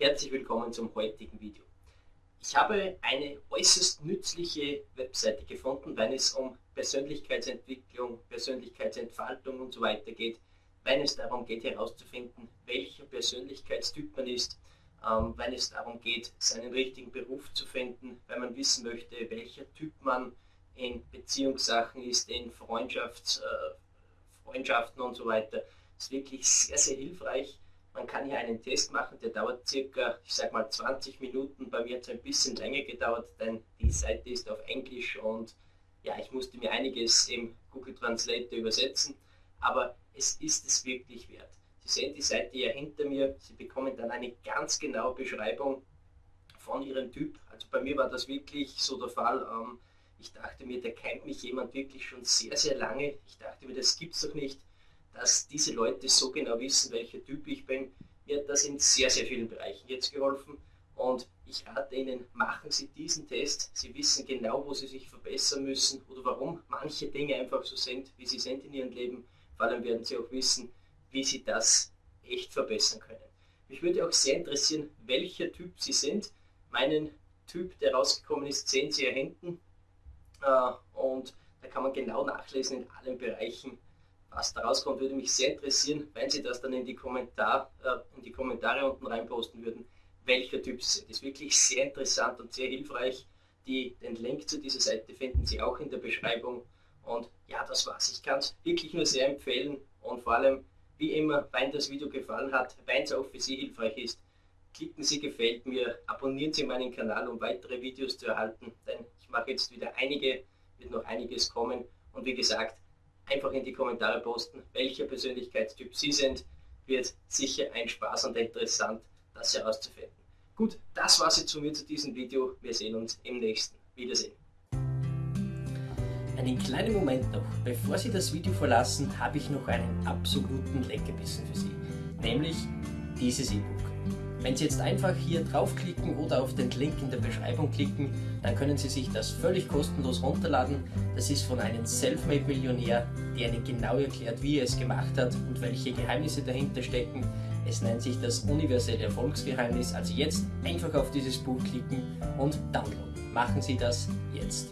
Herzlich willkommen zum heutigen Video. Ich habe eine äußerst nützliche Webseite gefunden, wenn es um Persönlichkeitsentwicklung, Persönlichkeitsentfaltung und so weiter geht, wenn es darum geht herauszufinden, welcher Persönlichkeitstyp man ist, ähm, wenn es darum geht, seinen richtigen Beruf zu finden, wenn man wissen möchte, welcher Typ man in Beziehungssachen ist, in Freundschafts, äh, Freundschaften und so weiter. Das ist wirklich sehr, sehr hilfreich. Man kann hier einen Test machen, der dauert circa, ich sag mal 20 Minuten. Bei mir hat es ein bisschen länger gedauert, denn die Seite ist auf Englisch und ja, ich musste mir einiges im Google Translator übersetzen, aber es ist es wirklich wert. Sie sehen die Seite ja hinter mir, Sie bekommen dann eine ganz genaue Beschreibung von Ihrem Typ. Also bei mir war das wirklich so der Fall. Ähm, ich dachte mir, da kennt mich jemand wirklich schon sehr, sehr lange. Ich dachte mir, das gibt es doch nicht, dass diese Leute so genau wissen, welcher Typ ich bin. Mir hat das in sehr, sehr vielen Bereichen jetzt geholfen. Und ich rate Ihnen, machen Sie diesen Test. Sie wissen genau, wo Sie sich verbessern müssen oder warum manche Dinge einfach so sind, wie sie sind in Ihrem Leben. Vor allem werden Sie auch wissen, wie Sie das echt verbessern können. Mich würde auch sehr interessieren, welcher Typ Sie sind. Meinen Typ, der rausgekommen ist, sehen Sie hier hinten. Äh, und da kann man genau nachlesen in allen Bereichen, was da rauskommt. Würde mich sehr interessieren, wenn Sie das dann in die, Kommentar, äh, in die Kommentare unten reinposten würden, welcher Typ Sie sind. Das ist wirklich sehr interessant und sehr hilfreich. Die, den Link zu dieser Seite finden Sie auch in der Beschreibung. Und ja, das war's. Ich kann es wirklich nur sehr empfehlen und vor allem, wie immer, wenn das Video gefallen hat, wenn es auch für Sie hilfreich ist, klicken Sie gefällt mir, abonnieren Sie meinen Kanal, um weitere Videos zu erhalten, denn ich mache jetzt wieder einige, wird noch einiges kommen und wie gesagt, einfach in die Kommentare posten, welcher Persönlichkeitstyp Sie sind, wird sicher ein Spaß und interessant, das herauszufinden. Gut, das war es jetzt von mir zu diesem Video. Wir sehen uns im nächsten. Wiedersehen. Einen kleinen Moment noch, bevor Sie das Video verlassen, habe ich noch einen absoluten Leckerbissen für Sie, nämlich dieses E-Book. Wenn Sie jetzt einfach hier draufklicken oder auf den Link in der Beschreibung klicken, dann können Sie sich das völlig kostenlos runterladen. Das ist von einem Selfmade-Millionär, der Ihnen genau erklärt, wie er es gemacht hat und welche Geheimnisse dahinter stecken. Es nennt sich das universelle Erfolgsgeheimnis. Also jetzt einfach auf dieses Buch klicken und downloaden. Machen Sie das jetzt.